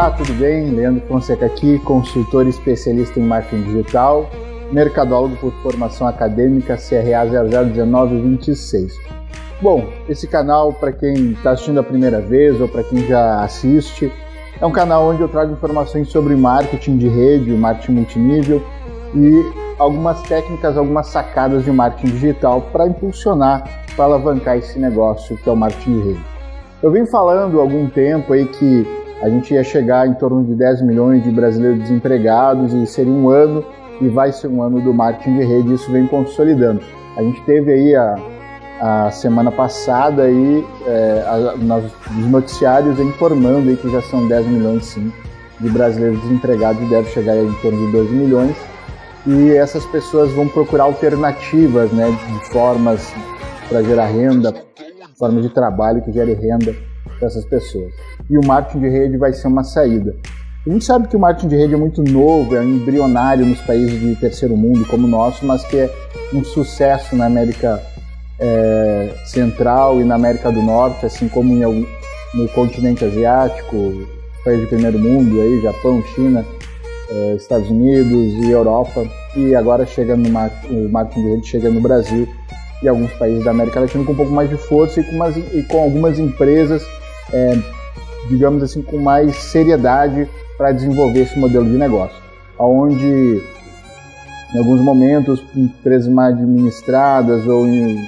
Olá, tudo bem? Leandro Fonseca aqui, consultor especialista em marketing digital, mercadólogo por formação acadêmica CRA 001926. Bom, esse canal, para quem está assistindo a primeira vez ou para quem já assiste, é um canal onde eu trago informações sobre marketing de rede, marketing multinível e algumas técnicas, algumas sacadas de marketing digital para impulsionar, para alavancar esse negócio que é o marketing de rede. Eu venho falando há algum tempo aí que a gente ia chegar em torno de 10 milhões de brasileiros desempregados e seria um ano e vai ser um ano do marketing de rede, isso vem consolidando. A gente teve aí a, a semana passada aí, é, a, nos noticiários informando aí que já são 10 milhões sim de brasileiros desempregados e deve chegar em torno de 12 milhões e essas pessoas vão procurar alternativas né, de formas para gerar renda, formas de trabalho que gere renda para essas pessoas e o marketing de rede vai ser uma saída. A gente sabe que o marketing de rede é muito novo, é embrionário nos países de terceiro mundo como o nosso, mas que é um sucesso na América é, Central e na América do Norte, assim como em, no continente asiático, países de primeiro mundo, aí, Japão, China, é, Estados Unidos e Europa, e agora chega no o marketing de rede chega no Brasil e alguns países da América Latina com um pouco mais de força e com, umas, e com algumas empresas é, digamos assim, com mais seriedade para desenvolver esse modelo de negócio, onde em alguns momentos empresas mal administradas ou em,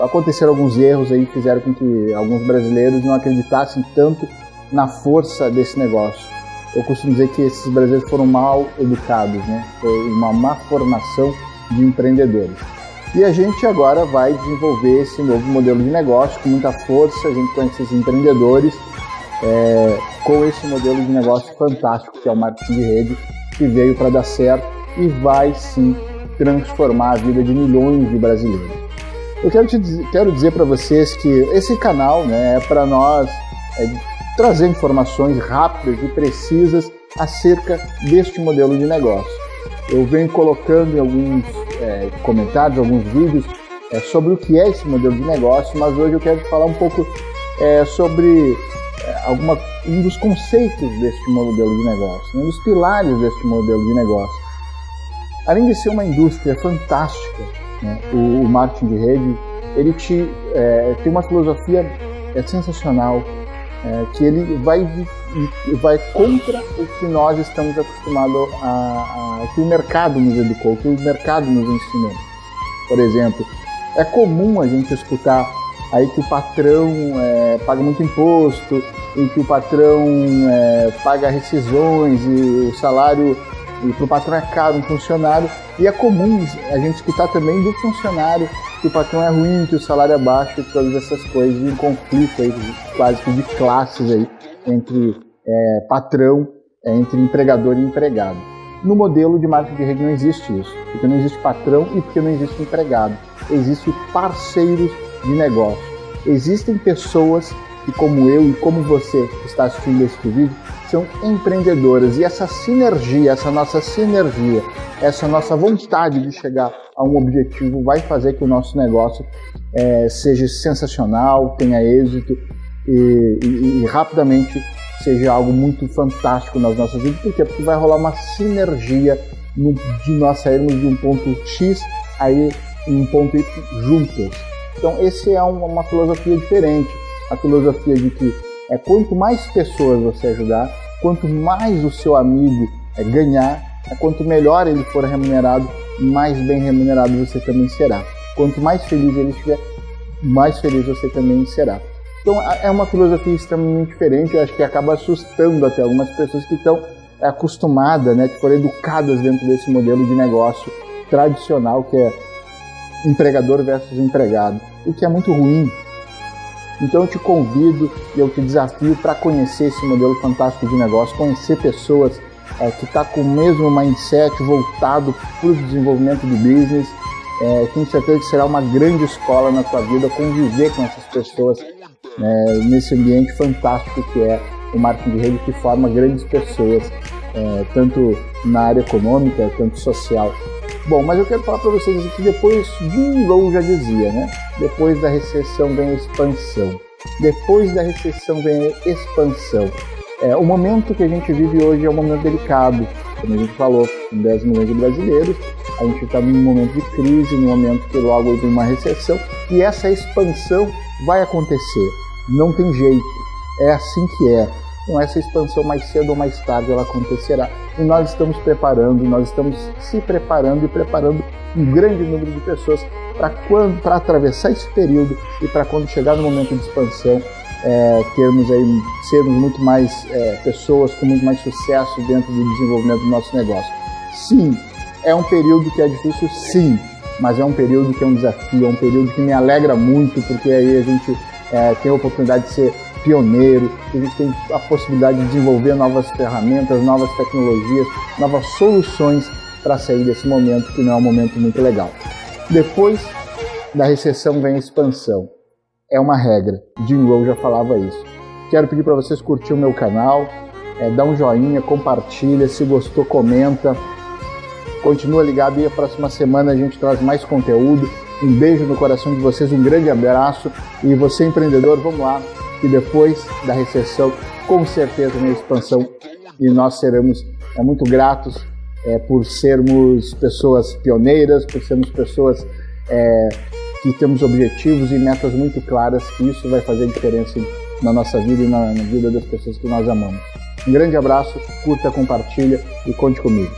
aconteceram alguns erros aí que fizeram com que alguns brasileiros não acreditassem tanto na força desse negócio. Eu costumo dizer que esses brasileiros foram mal educados, né? Foi uma má formação de empreendedores. E a gente agora vai desenvolver esse novo modelo de negócio com muita força, a gente conhece esses empreendedores é, com esse modelo de negócio fantástico que é o marketing de rede, que veio para dar certo e vai sim transformar a vida de milhões de brasileiros. Eu quero, te, quero dizer para vocês que esse canal né, é para nós é, trazer informações rápidas e precisas acerca deste modelo de negócio. Eu venho colocando em alguns é, comentários, alguns vídeos é, sobre o que é esse modelo de negócio, mas hoje eu quero falar um pouco é, sobre alguma, um dos conceitos deste modelo de negócio, um dos pilares deste modelo de negócio. Além de ser uma indústria fantástica, né, o, o, marketing de rede, ele te, é, tem uma filosofia é, sensacional, é, que ele vai, vai contra o que nós estamos acostumados a, a, que o mercado nos educou, que o mercado nos ensinou. Por exemplo, é comum a gente escutar aí que o patrão é, paga muito imposto, em que o patrão é, paga rescisões e o salário e para o patrão é caro um funcionário e é comum a gente escutar também do funcionário que o patrão é ruim, que o salário é baixo e todas essas coisas, um conflito aí quase que de classes aí entre é, patrão, é, entre empregador e empregado. No modelo de marketing de rede não existe isso, porque não existe patrão e porque não existe empregado. Existem parceiros de negócio. Existem pessoas que, como eu e como você que está assistindo este vídeo, são empreendedoras. E essa sinergia, essa nossa sinergia, essa nossa vontade de chegar a um objetivo vai fazer que o nosso negócio é, seja sensacional, tenha êxito e, e, e, rapidamente seja algo muito fantástico nas nossas vidas. Por quê? Porque vai rolar uma sinergia no, de nós sairmos de um ponto X aí em um ponto Y juntos. Então, esse é uma, uma filosofia diferente. A filosofia de que é quanto mais pessoas você ajudar, quanto mais o seu amigo é, ganhar, é, quanto melhor ele for remunerado, mais bem remunerado você também será. Quanto mais feliz ele estiver, mais feliz você também será. Então é uma filosofia extremamente diferente, eu acho que acaba assustando até algumas pessoas que estão é, acostumadas, né, que foram educadas dentro desse modelo de negócio tradicional que é empregador versus empregado, o que é muito ruim. Então eu te convido e eu te desafio para conhecer esse modelo fantástico de negócio, conhecer pessoas é, que estão tá com o mesmo mindset voltado para o desenvolvimento do business. É, tenho certeza que será uma grande escola na tua vida conviver com essas pessoas é, nesse ambiente fantástico que é o marketing de rede que forma grandes pessoas, é, tanto na área econômica quanto social. Bom, mas eu quero falar para vocês que depois, Google já dizia, né? Depois da recessão vem a expansão. Depois da recessão vem a expansão. É, o momento que a gente vive hoje é um momento delicado, como a gente falou, com 10 milhões de brasileiros, a gente está num momento de crise, num momento que logo vem uma recessão, e essa expansão vai acontecer. Não tem jeito, é assim que é. Com essa expansão, mais cedo ou mais tarde, ela acontecerá. E nós estamos preparando, nós estamos se preparando e preparando um grande número de pessoas para atravessar esse período e para quando chegar no momento de expansão, é, termos aí, sermos muito mais é, pessoas com muito mais sucesso dentro do desenvolvimento do nosso negócio. Sim, é um período que é difícil, sim, mas é um período que é um desafio, é um período que me alegra muito, porque aí a gente é, tem a oportunidade de ser pioneiro, a gente tem a possibilidade de desenvolver novas ferramentas, novas tecnologias, novas soluções para sair desse momento que não é um momento muito legal. Depois da recessão vem a expansão. É uma regra. Jim Rowe já falava isso. Quero pedir para vocês curtir o meu canal, é, dá um joinha, compartilha, se gostou, comenta. Continua ligado e a próxima semana a gente traz mais conteúdo. Um beijo no coração de vocês, um grande abraço. E você, empreendedor, vamos lá, que depois da recessão, com certeza vem a expansão e nós seremos é, muito gratos é, por sermos pessoas pioneiras, por sermos pessoas é, que temos objetivos e metas muito claras, que isso vai fazer diferença na nossa vida e na, na vida das pessoas que nós amamos. Um grande abraço, curta, compartilha e conte comigo.